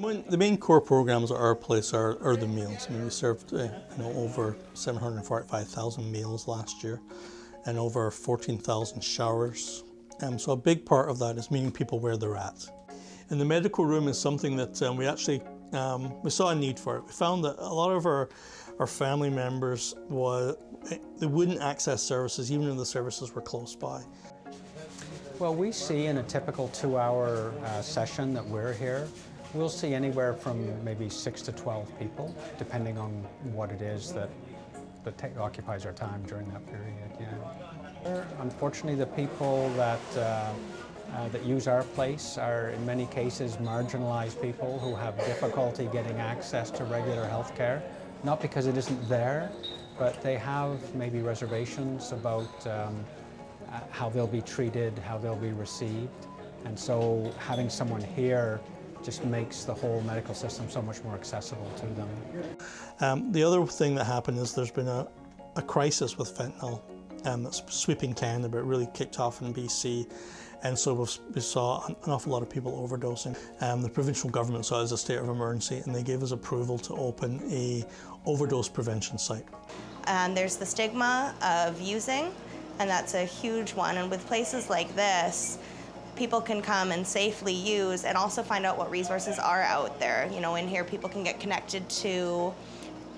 The main core programs at our place are, are the meals. I mean, we served uh, you know over 745,000 meals last year, and over 14,000 showers. Um, so a big part of that is meeting people where they're at. And the medical room is something that um, we actually um, we saw a need for it. We found that a lot of our our family members was they wouldn't access services even if the services were close by. Well, we see in a typical two-hour uh, session that we're here, we'll see anywhere from maybe six to 12 people, depending on what it is that, that occupies our time during that period, yeah. Unfortunately, the people that, uh, uh, that use our place are in many cases marginalized people who have difficulty getting access to regular health care, not because it isn't there, but they have maybe reservations about um, uh, how they'll be treated, how they'll be received. And so having someone here just makes the whole medical system so much more accessible to them. Um, the other thing that happened is there's been a, a crisis with fentanyl um, that's sweeping Canada, but it really kicked off in BC. And so we've, we saw an awful lot of people overdosing. Um, the provincial government saw it as a state of emergency and they gave us approval to open a overdose prevention site. And there's the stigma of using, and that's a huge one. And with places like this, people can come and safely use and also find out what resources are out there. You know, in here, people can get connected to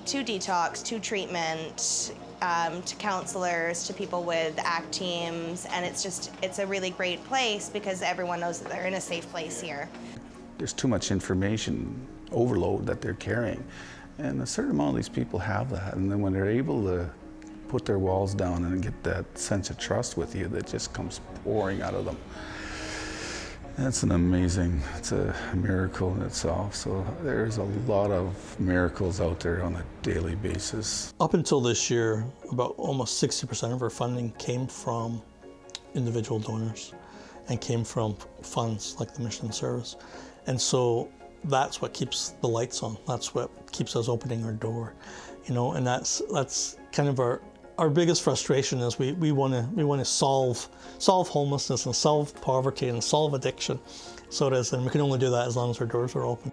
to detox, to treatment, um, to counselors, to people with ACT teams, and it's just it's a really great place because everyone knows that they're in a safe place here. There's too much information overload that they're carrying. And a certain amount of these people have that. And then when they're able to put their walls down and get that sense of trust with you that just comes pouring out of them. That's an amazing, it's a miracle in itself. So there's a lot of miracles out there on a daily basis. Up until this year, about almost 60% of our funding came from individual donors and came from funds like the Mission Service. And so that's what keeps the lights on. That's what keeps us opening our door, you know, and that's, that's kind of our, our biggest frustration is we, we want to we want to solve solve homelessness and solve poverty and solve addiction. So it is and we can only do that as long as our doors are open